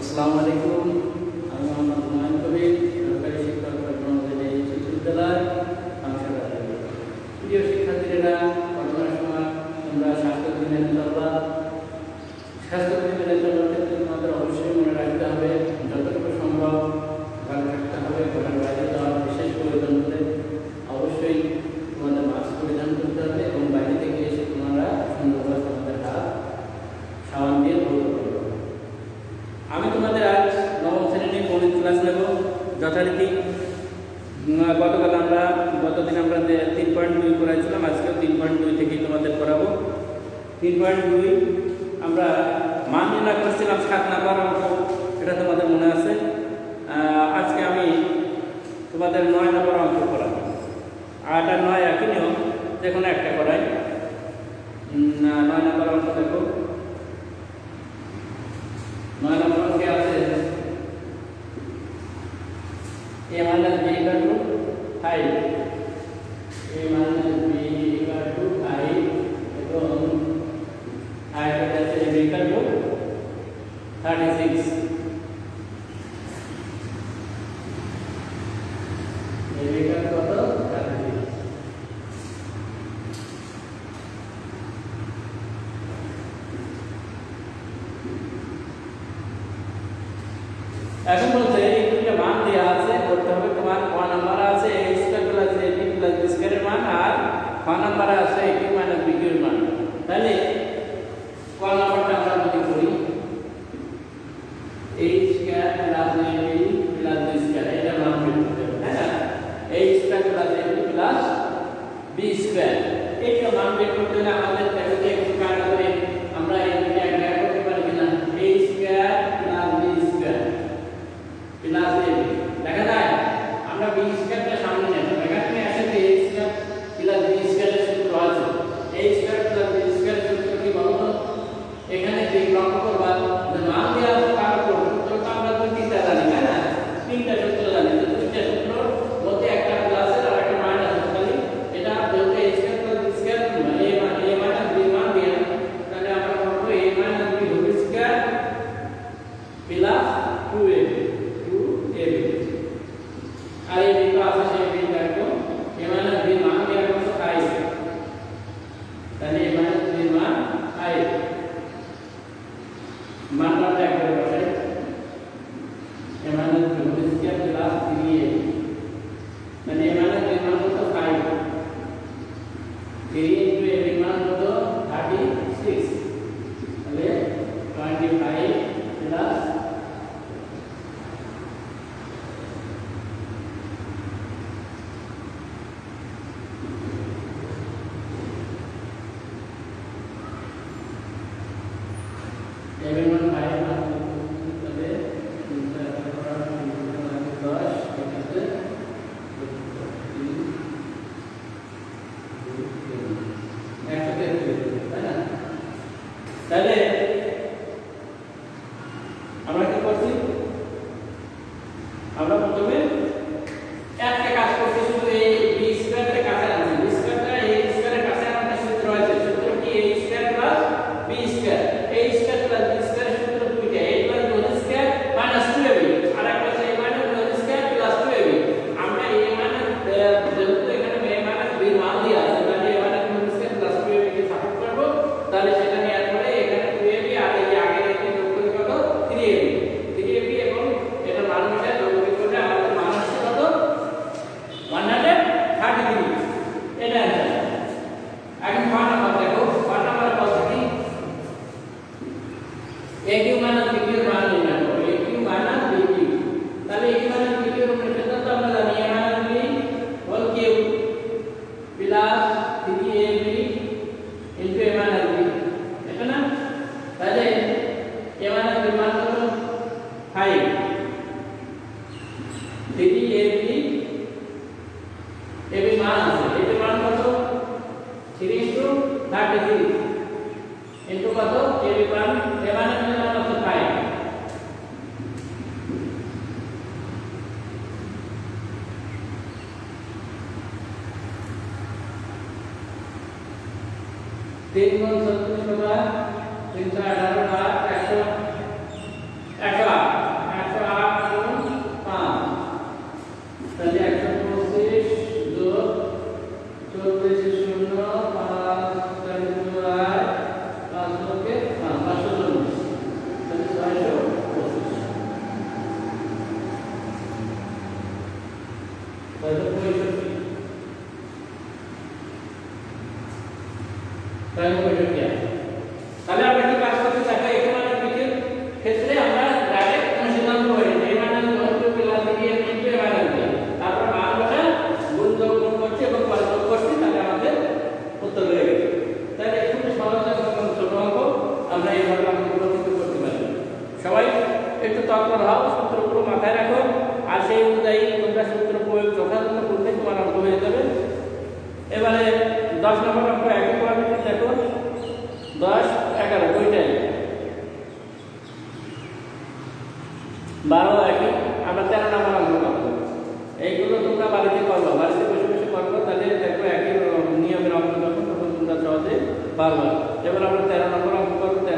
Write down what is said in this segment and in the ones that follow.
আসসালামু আলাইকুম আমি তোমাদের আজ নবম শ্রেণীতে গণিত ক্লাস নেব। যথারীতি গতকাল আমরা, গতদিন আমরা তিন পয়েন্ট দুই করাইছিলাম, আজকেও তিন পয়েন্ট দুই থেকেই তোমাদের করাবো। তিন পয়েন্ট দুই, আমরা মান নির্ণয় করছিলাম সাত নাম্বার অঙ্ক, এটা তোমাদের মনে আছে। আজকে আমি তোমাদের নয় নাম্বার অঙ্ক করাবো। আট আর নয় একই নিয়ম, যে কোনো একটা করাই। নয় নাম্বার অঙ্ক দেখো। A low B equal to five A minus para as. manda Parma. Ya me la presté, no me.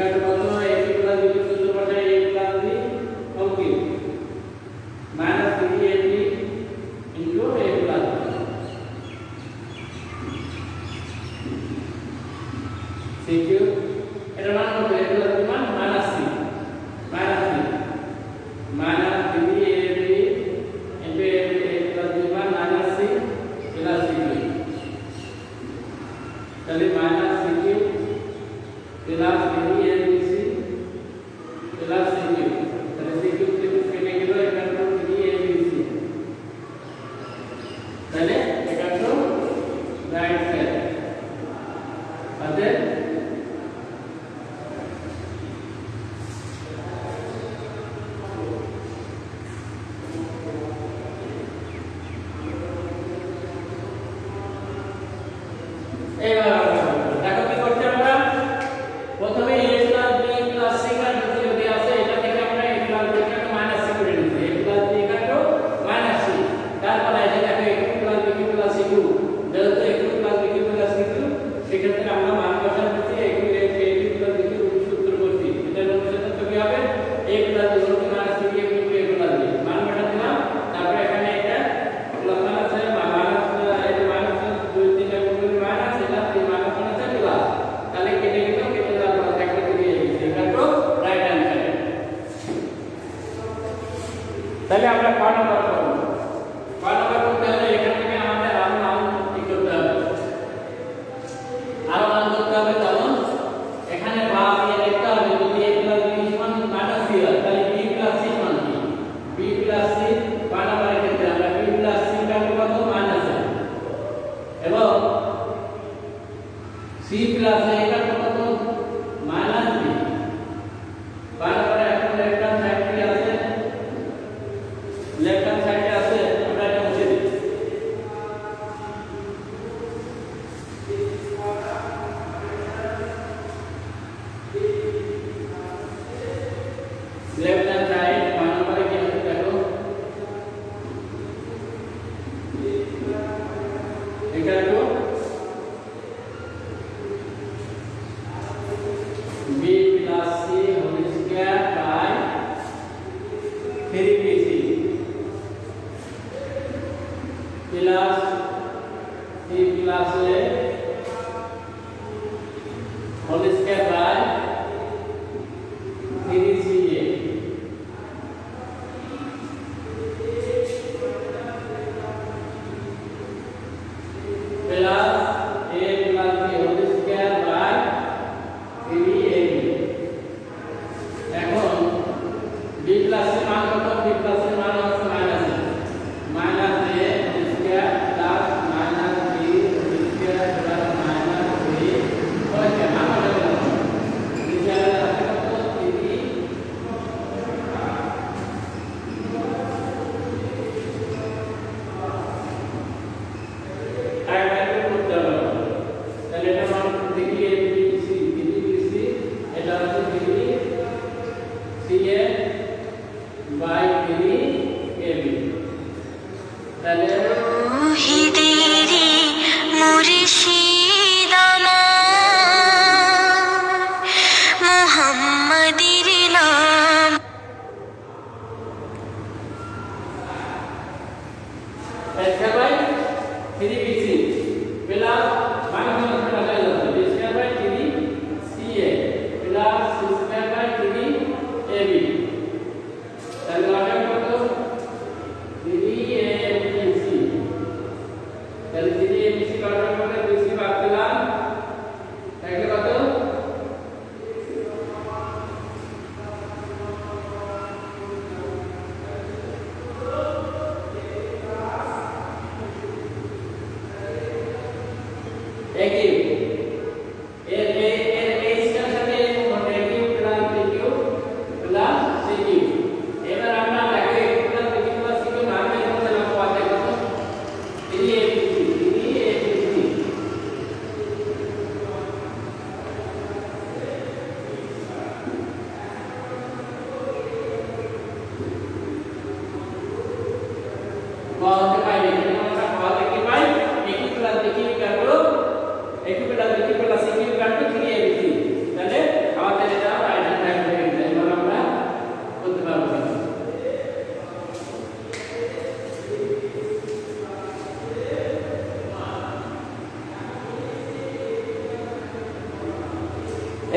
got about palabra left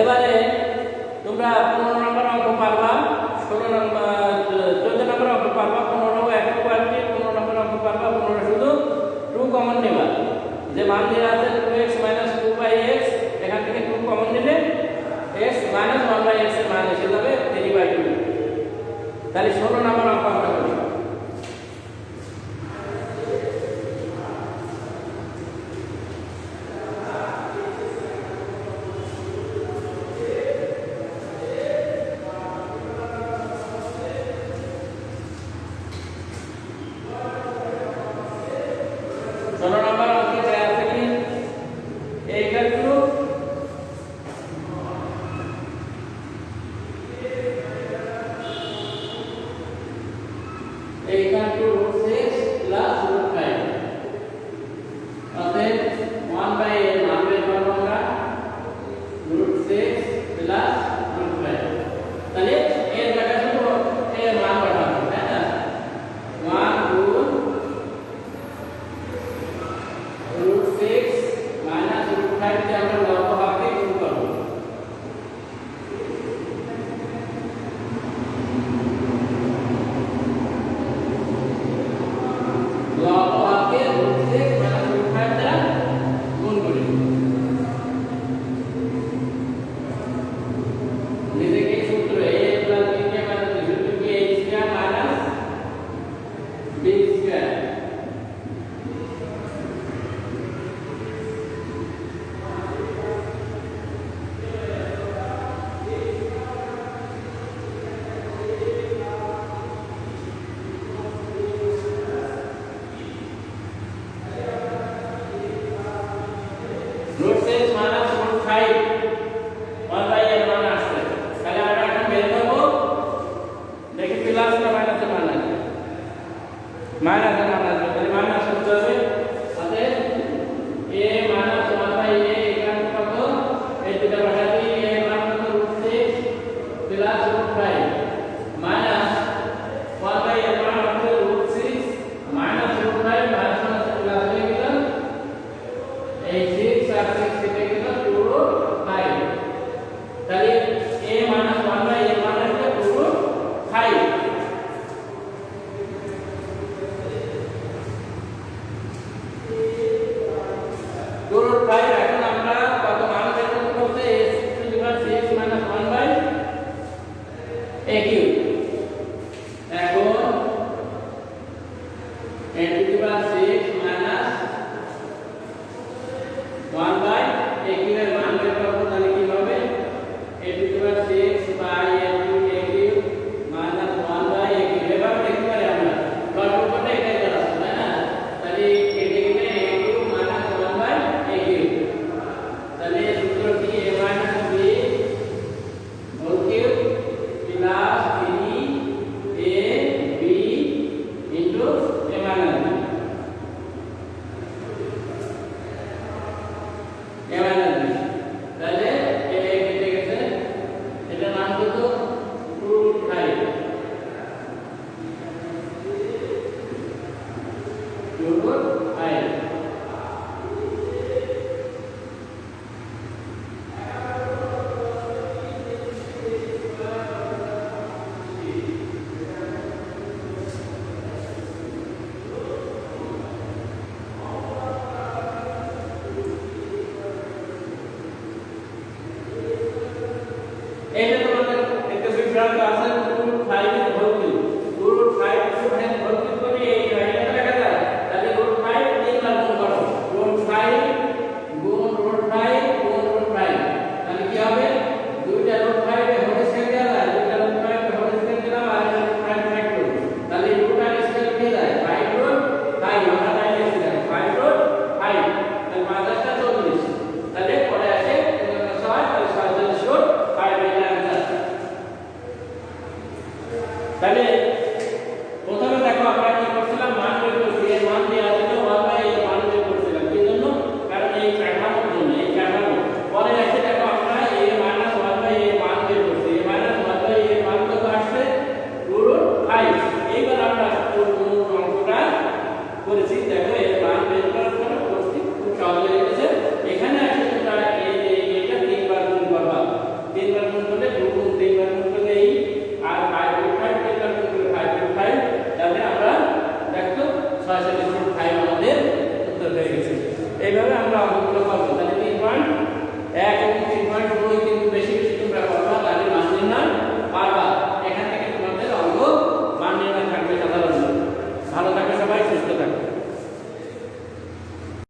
এবারে তোমরা পনেরো নম্বর অঙ্ক পারবা, ষোলো নম্বর, চোদ্দ নম্বর অঙ্ক পারবা, পনেরো এক পারবে পনেরো নম্বর অঙ্ক পারবা, পনেরো শুধু টু কমন নেবা। যে মান দিয়ে আছে two x minus two by x এখান থেকে টু কমন নিলে এক্স মাইনাস ওয়ান বাই এক্সের মান এসে যাবে থ্রি বাই টু তাহলে ষোলো নম্বর অঙ্ক আমরা one back. Mara de